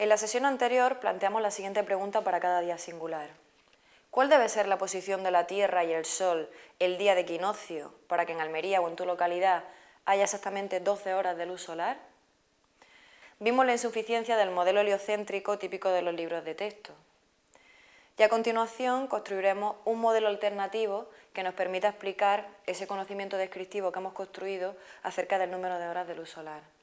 En la sesión anterior planteamos la siguiente pregunta para cada día singular. ¿Cuál debe ser la posición de la Tierra y el Sol el día de equinoccio para que en Almería o en tu localidad haya exactamente 12 horas de luz solar? Vimos la insuficiencia del modelo heliocéntrico típico de los libros de texto. Y a continuación construiremos un modelo alternativo que nos permita explicar ese conocimiento descriptivo que hemos construido acerca del número de horas de luz solar.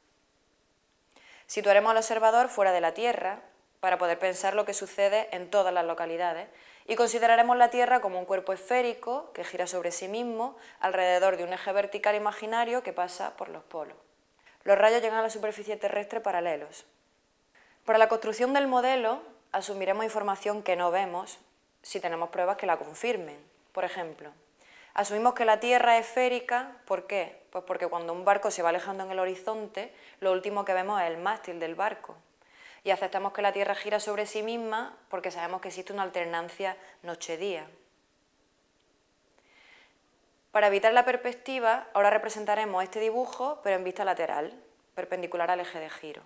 Situaremos al observador fuera de la Tierra para poder pensar lo que sucede en todas las localidades y consideraremos la Tierra como un cuerpo esférico que gira sobre sí mismo alrededor de un eje vertical imaginario que pasa por los polos. Los rayos llegan a la superficie terrestre paralelos. Para la construcción del modelo asumiremos información que no vemos si tenemos pruebas que la confirmen. Por ejemplo, Asumimos que la Tierra es esférica, ¿por qué? Pues porque cuando un barco se va alejando en el horizonte, lo último que vemos es el mástil del barco. Y aceptamos que la Tierra gira sobre sí misma porque sabemos que existe una alternancia noche-día. Para evitar la perspectiva, ahora representaremos este dibujo, pero en vista lateral, perpendicular al eje de giro.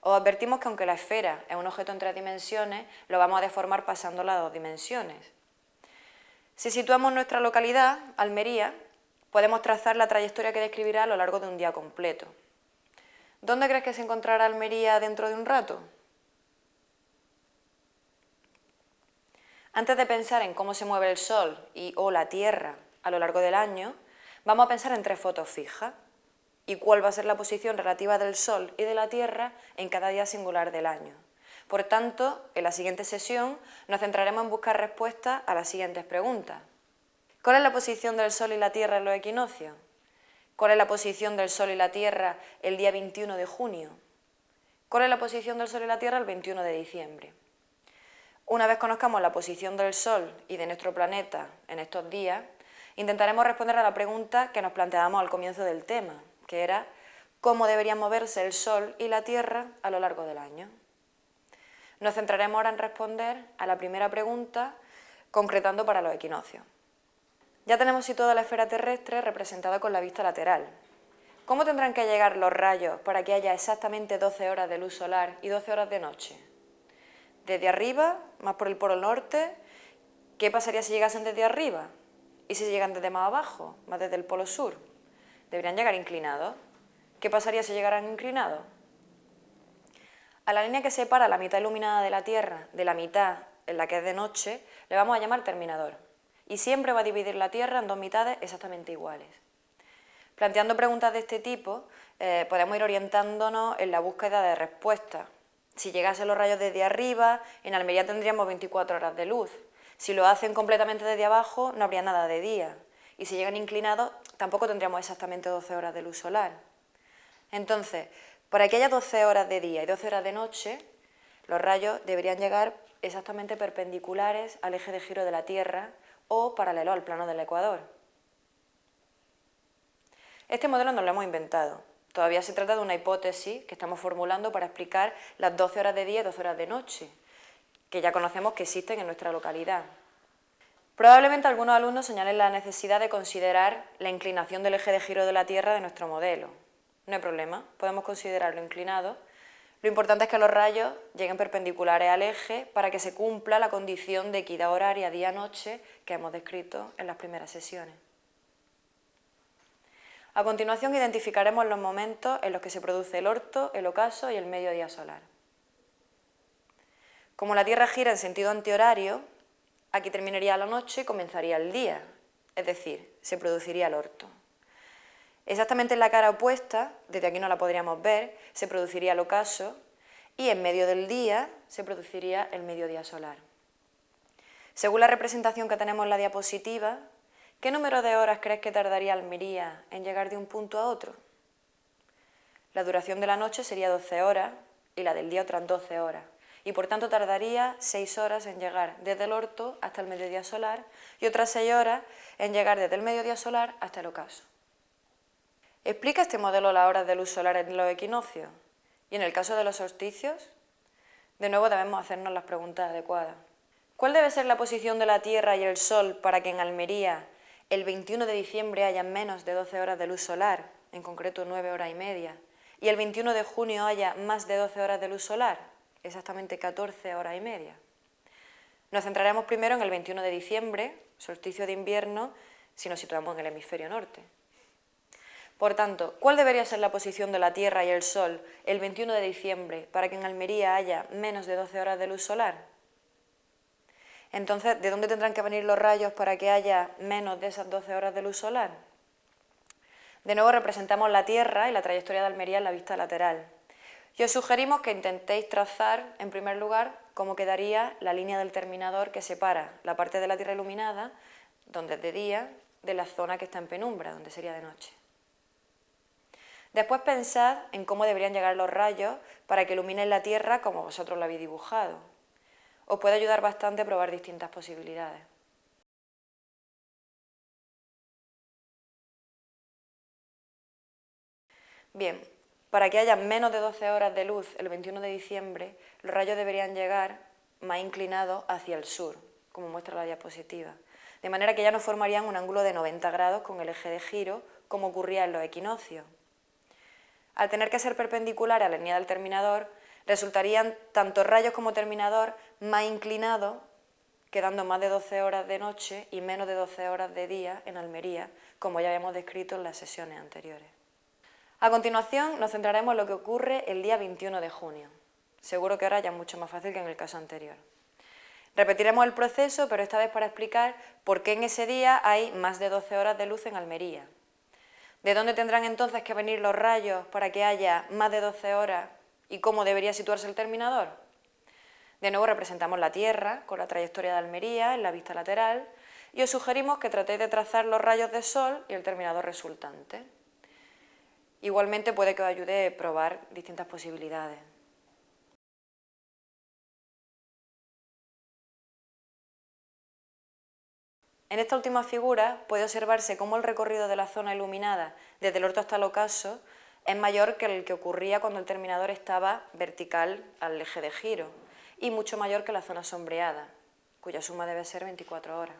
Os advertimos que aunque la esfera es un objeto en tres dimensiones, lo vamos a deformar pasándola a dos dimensiones. Si situamos nuestra localidad, Almería, podemos trazar la trayectoria que describirá a lo largo de un día completo. ¿Dónde crees que se encontrará Almería dentro de un rato? Antes de pensar en cómo se mueve el Sol y o la Tierra a lo largo del año, vamos a pensar en tres fotos fijas y cuál va a ser la posición relativa del Sol y de la Tierra en cada día singular del año. Por tanto, en la siguiente sesión nos centraremos en buscar respuestas a las siguientes preguntas. ¿Cuál es la posición del Sol y la Tierra en los equinoccios? ¿Cuál es la posición del Sol y la Tierra el día 21 de junio? ¿Cuál es la posición del Sol y la Tierra el 21 de diciembre? Una vez conozcamos la posición del Sol y de nuestro planeta en estos días, intentaremos responder a la pregunta que nos planteábamos al comienzo del tema, que era ¿cómo deberían moverse el Sol y la Tierra a lo largo del año? Nos centraremos ahora en responder a la primera pregunta, concretando para los equinoccios. Ya tenemos situada la esfera terrestre representada con la vista lateral. ¿Cómo tendrán que llegar los rayos para que haya exactamente 12 horas de luz solar y 12 horas de noche? Desde arriba, más por el polo norte, ¿qué pasaría si llegasen desde arriba? ¿Y si llegan desde más abajo, más desde el polo sur? Deberían llegar inclinados. ¿Qué pasaría si llegaran inclinados? A la línea que separa la mitad iluminada de la Tierra de la mitad en la que es de noche, le vamos a llamar terminador. Y siempre va a dividir la Tierra en dos mitades exactamente iguales. Planteando preguntas de este tipo, eh, podemos ir orientándonos en la búsqueda de respuestas. Si llegasen los rayos desde arriba, en Almería tendríamos 24 horas de luz. Si lo hacen completamente desde abajo, no habría nada de día. Y si llegan inclinados, tampoco tendríamos exactamente 12 horas de luz solar. Entonces, para que haya 12 horas de día y 12 horas de noche, los rayos deberían llegar exactamente perpendiculares al eje de giro de la Tierra o paralelo al plano del ecuador. Este modelo no lo hemos inventado. Todavía se trata de una hipótesis que estamos formulando para explicar las 12 horas de día y 12 horas de noche, que ya conocemos que existen en nuestra localidad. Probablemente algunos alumnos señalen la necesidad de considerar la inclinación del eje de giro de la Tierra de nuestro modelo no hay problema, podemos considerarlo inclinado. Lo importante es que los rayos lleguen perpendiculares al eje para que se cumpla la condición de equidad horaria día-noche que hemos descrito en las primeras sesiones. A continuación identificaremos los momentos en los que se produce el orto, el ocaso y el mediodía solar. Como la Tierra gira en sentido antihorario, aquí terminaría la noche y comenzaría el día, es decir, se produciría el orto. Exactamente en la cara opuesta, desde aquí no la podríamos ver, se produciría el ocaso y en medio del día se produciría el mediodía solar. Según la representación que tenemos en la diapositiva, ¿qué número de horas crees que tardaría Almería en llegar de un punto a otro? La duración de la noche sería 12 horas y la del día otras 12 horas y por tanto tardaría 6 horas en llegar desde el orto hasta el mediodía solar y otras 6 horas en llegar desde el mediodía solar hasta el ocaso. ¿Explica este modelo las horas de luz solar en los equinoccios? ¿Y en el caso de los solsticios? De nuevo debemos hacernos las preguntas adecuadas. ¿Cuál debe ser la posición de la Tierra y el Sol para que en Almería el 21 de diciembre haya menos de 12 horas de luz solar, en concreto 9 horas y media, y el 21 de junio haya más de 12 horas de luz solar, exactamente 14 horas y media. Nos centraremos primero en el 21 de diciembre, solsticio de invierno, si nos situamos en el hemisferio norte. Por tanto, ¿cuál debería ser la posición de la Tierra y el Sol el 21 de diciembre para que en Almería haya menos de 12 horas de luz solar? Entonces, ¿de dónde tendrán que venir los rayos para que haya menos de esas 12 horas de luz solar? De nuevo representamos la Tierra y la trayectoria de Almería en la vista lateral. Y os sugerimos que intentéis trazar, en primer lugar, cómo quedaría la línea del terminador que separa la parte de la Tierra iluminada, donde es de día, de la zona que está en penumbra, donde sería de noche. Después pensad en cómo deberían llegar los rayos para que iluminen la Tierra como vosotros lo habéis dibujado. Os puede ayudar bastante a probar distintas posibilidades. Bien, para que haya menos de 12 horas de luz el 21 de diciembre, los rayos deberían llegar más inclinados hacia el sur, como muestra la diapositiva, de manera que ya no formarían un ángulo de 90 grados con el eje de giro, como ocurría en los equinoccios. Al tener que ser perpendicular a la línea del terminador, resultarían tanto rayos como terminador más inclinados, quedando más de 12 horas de noche y menos de 12 horas de día en Almería, como ya habíamos descrito en las sesiones anteriores. A continuación nos centraremos en lo que ocurre el día 21 de junio. Seguro que ahora ya es mucho más fácil que en el caso anterior. Repetiremos el proceso, pero esta vez para explicar por qué en ese día hay más de 12 horas de luz en Almería. ¿De dónde tendrán entonces que venir los rayos para que haya más de 12 horas y cómo debería situarse el terminador? De nuevo representamos la Tierra con la trayectoria de Almería en la vista lateral y os sugerimos que tratéis de trazar los rayos de sol y el terminador resultante. Igualmente puede que os ayude a probar distintas posibilidades. En esta última figura puede observarse cómo el recorrido de la zona iluminada desde el orto hasta el ocaso es mayor que el que ocurría cuando el terminador estaba vertical al eje de giro y mucho mayor que la zona sombreada, cuya suma debe ser 24 horas.